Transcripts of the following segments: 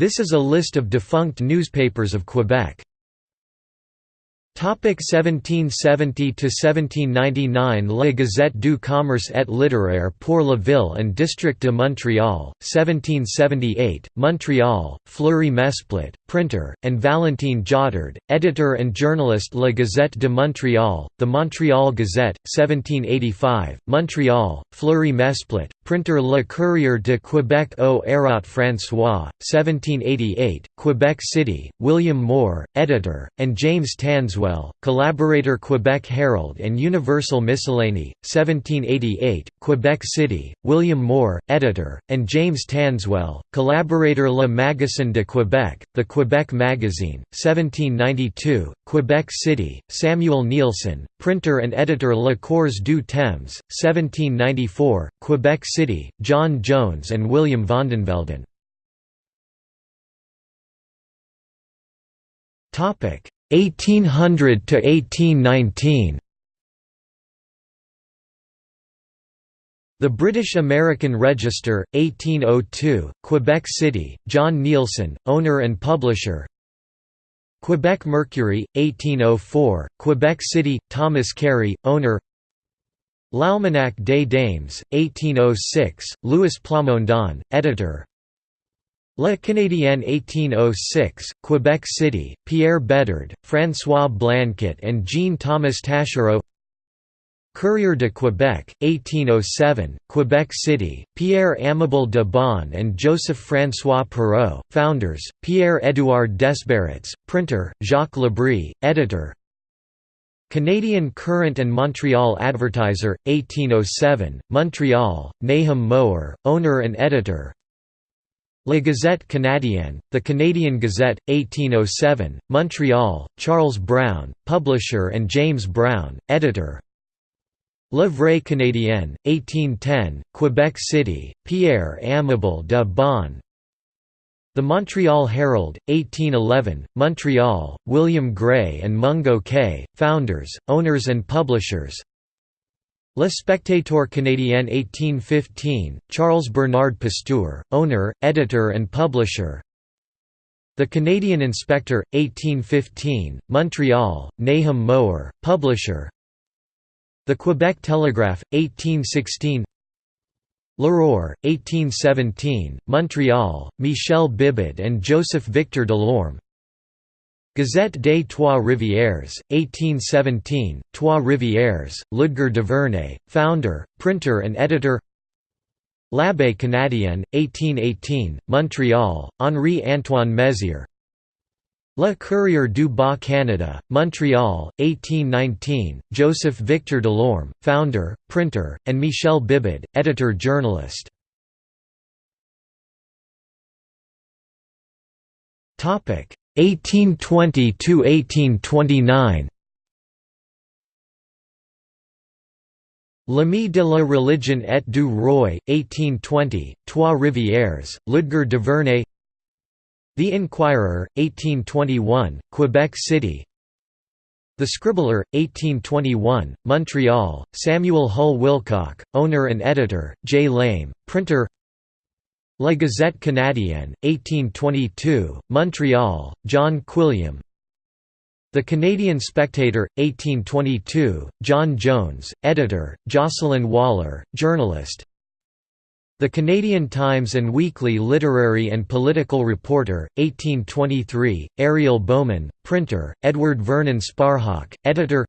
This is a list of defunct newspapers of Quebec. Topic 1770 to 1799 La Gazette du Commerce et littéraire pour la ville and district de Montréal 1778 Montreal Fleury Mesplet printer and Valentine Jautard editor and journalist La Gazette de Montréal The Montreal Gazette 1785 Montreal Fleury Mesplet printer Le Courrier de Québec au Hérault François 1788 Quebec City William Moore editor and James Tanswell collaborator Quebec Herald and Universal Miscellany, 1788, Quebec City, William Moore, editor, and James Tanswell, collaborator Le Magasin de Quebec, The Quebec Magazine, 1792, Quebec City, Samuel Neilson, printer and editor Le Cours du Temps, 1794, Quebec City, John Jones and William Vondenvelden. Topic 1800 to 1819 The British American Register, 1802, Quebec City, John Neilson, owner and publisher. Quebec Mercury, 1804, Quebec City, Thomas Cary, owner. L'Almanach des Dames, 1806, Louis Plamondon, editor Le Canadien 1806, Quebec City, Pierre Bedard, François Blanquet and Jean-Thomas Taschereau. Courrier de Quebec, 1807, Quebec City, Pierre-Amable de Bon and Joseph-François Perrault, founders, Pierre-Édouard Desbarats, printer, Jacques Labrie, editor. Canadian Courant and Montreal Advertiser, 1807, Montreal, Nahum Mower, owner and editor La Gazette Canadienne, The Canadian Gazette, 1807, Montreal, Charles Brown, publisher and James Brown, editor. Le Vrai Canadien, 1810, Quebec City, Pierre Amable de Bon The Montreal Herald, 1811, Montreal, William Gray and Mungo Kay, founders, owners and publishers Le Spectateur Canadien 1815, Charles Bernard Pasteur, owner, editor and publisher. The Canadian Inspector, 1815, Montreal, Nahum Mower, publisher. The Quebec Telegraph, 1816 L'Aurore, 1817, Montreal, Michel Bibaud and Joseph Victor Delorme Gazette des Trois Rivières, 1817, Trois Rivières, Ludger Duvernay, founder, printer and editor L'Abbé Canadien, 1818, Montreal, Henri-Antoine Mézières Le Courrier du Bas Canada, Montreal, 1819, Joseph Victor Delorme, founder, printer, and Michel Bibaud, editor-journalist. Topic 1820 to 1829 L'Ami de la religion et du roi, 1820, Trois Rivières, Ludger Duvernay. The Inquirer, 1821, Quebec City. The Scribbler, 1821, Montreal, Samuel Hull Wilcock, owner and editor, J. Lame, printer La Gazette Canadienne, 1822, Montreal, John Quilliam. The Canadian Spectator, 1822, John Jones, editor, Jocelyn Waller, journalist. The Canadian Times and Weekly Literary and Political Reporter, 1823, Ariel Bowman, printer, Edward Vernon Sparhawk, editor.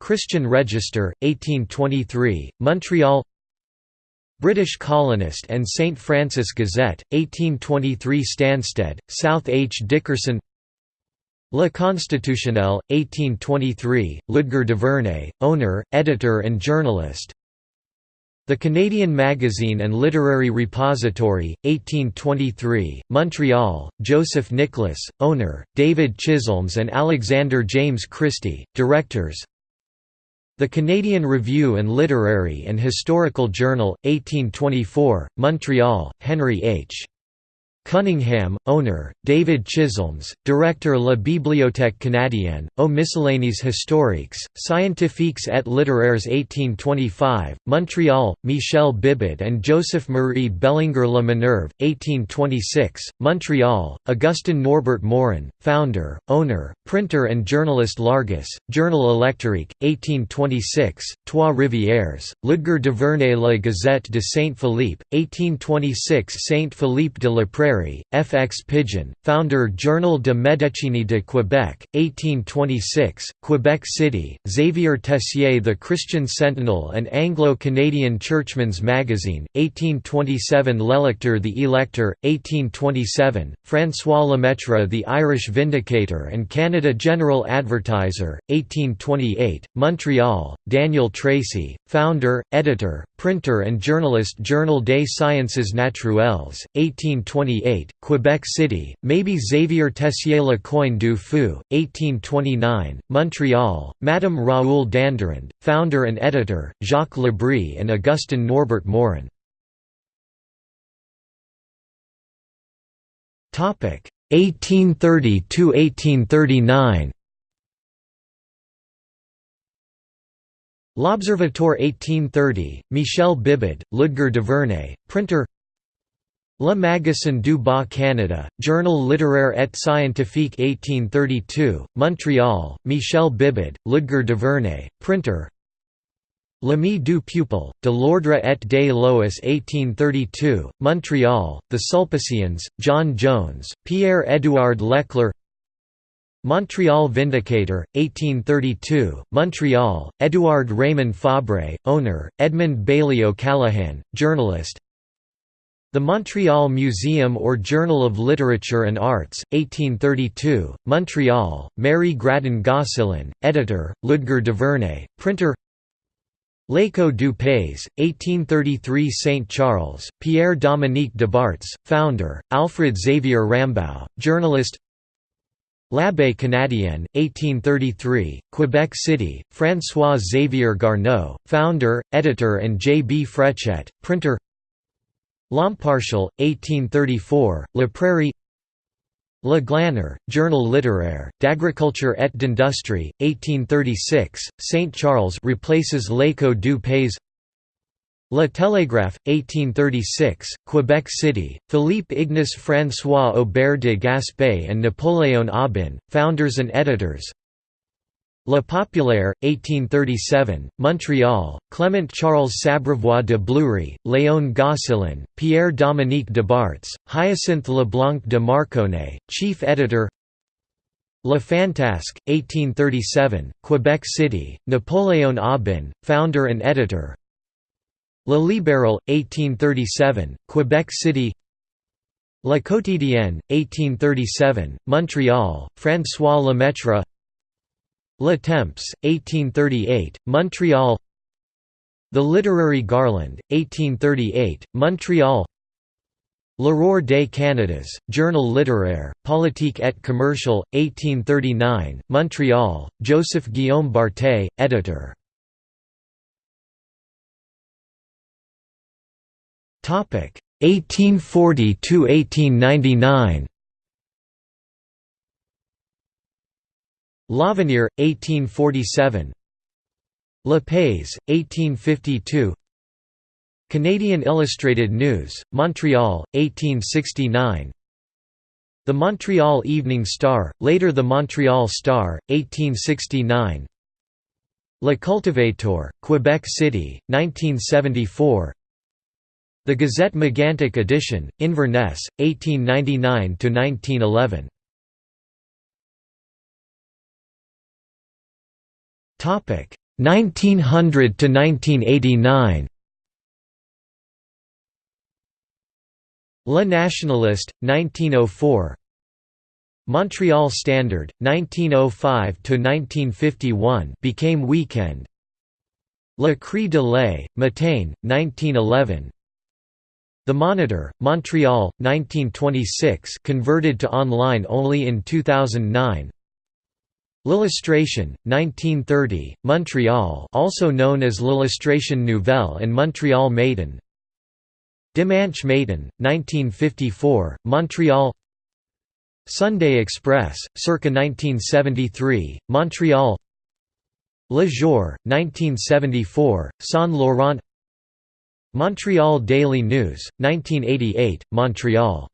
Christian Register, 1823, Montreal British Colonist and St Francis Gazette, 1823 Stansted, South H. Dickerson Le Constitutionnel, 1823, Ludger Duvernay, owner, editor and journalist The Canadian Magazine and Literary Repository, 1823, Montreal, Joseph Nicholas, owner, David Chisholms and Alexander James Christie, directors the Canadian Review and Literary and Historical Journal, 1824, Montreal, Henry H. Cunningham, owner, David Chisholms, directeur La Bibliothèque Canadienne, aux miscellanies historiques, scientifiques et littéraires 1825, Montreal, Michel Bibaud and Joseph-Marie Bellinger La Minerve, 1826, Montreal, Augustin Norbert Morin, founder, owner, printer and journalist Largus, Journal électrique, 1826, Trois-Rivières, Ludger Duvernay La Gazette de Saint-Philippe, 1826 Saint-Philippe de la Prairie F. X. Pigeon, founder Journal de Médecine de Québec, 1826, Quebec City, Xavier Tessier The Christian Sentinel and Anglo-Canadian Churchman's Magazine, 1827 L'Electeur The Elector, 1827, François Lemaitre The Irish Vindicator and Canada General Advertiser, 1828, Montreal, Daniel Tracy, founder, editor, printer and journalist Journal des Sciences Naturelles, 1828 1888, Quebec City, maybe Xavier Tessier Le Coin du Fou, 1829, Montreal, Madame Raoul Dandurand, founder and editor, Jacques Lebris and Augustin Norbert Morin. 1830 to 1839 L'Observatoire 1830, Michel Bibaud, Ludger Duvernay, printer Le Magasin du Bas Canada, Journal littéraire et scientifique 1832, Montreal, Michel Bibaud, Ludger Duvernay, printer. L'Ami du Pupil, de l'Ordre et des Lois 1832, Montreal, The Sulpicians, John Jones, Pierre-Édouard Leclerc. Montreal Vindicator, 1832, Montreal, Édouard Raymond Fabre, owner, Edmund Bailey O'Callaghan, journalist the Montreal Museum or Journal of Literature and Arts, 1832, Montreal, Mary Grattan Gosselin, editor, Ludger Duvernay, printer L'Écho du Pays, 1833 St. Charles, Pierre-Dominique de Debarts, founder, Alfred Xavier Rambaud, journalist L'Abbé Canadien, 1833, Quebec City, François Xavier Garneau, founder, editor and J. B. Frechet, printer L'Impartial, 1834, La Prairie Le Glaneur, Journal littéraire, d'agriculture et d'industrie, 1836, St. Charles replaces L'Écho du Pays Le Télégraphe, 1836, Quebec City, Philippe Ignace François Aubert de Gaspé and Napoléon Aubin, founders and editors La Populaire, 1837, Montreal, Clement Charles Sabrevois de Bleury, Léon Gosselin, Pierre-Dominique Debarts, Hyacinthe Leblanc de Marconnet, chief editor Le Fantasque, 1837, Quebec City, Napoléon Aubin, founder and editor Le Libéral, 1837, Quebec City La Quotidienne, 1837, Montreal, François Lemaitre Le Temps, 1838, Montreal. The Literary Garland, 1838, Montreal. L'Aurore des Canadas, Journal littéraire, politique et commercial, 1839, Montreal, Joseph Guillaume Barthé, editor. Topic 1840–1899 L'Avenir, 1847 Le Pays, 1852 Canadian Illustrated News, Montreal, 1869 The Montreal Evening Star, later the Montreal Star, 1869 Le Cultivateur, Quebec City, 1974 The Gazette Megantic edition, Inverness, 1899–1911 1900 to 1989. Le Nationaliste, 1904. Montreal Standard, 1905 to 1951, became Weekend. Le Cri de Lay, Matane, 1911. The Monitor, Montreal, 1926, converted to online only in 2009. L'Illustration, 1930, Montreal also known as L'Illustration Nouvelle and Montreal Matin Dimanche Matin, 1954, Montreal. Sunday Express, circa 1973, Montreal. Le Jour, 1974, Saint Laurent. Montreal Daily News, 1988, Montreal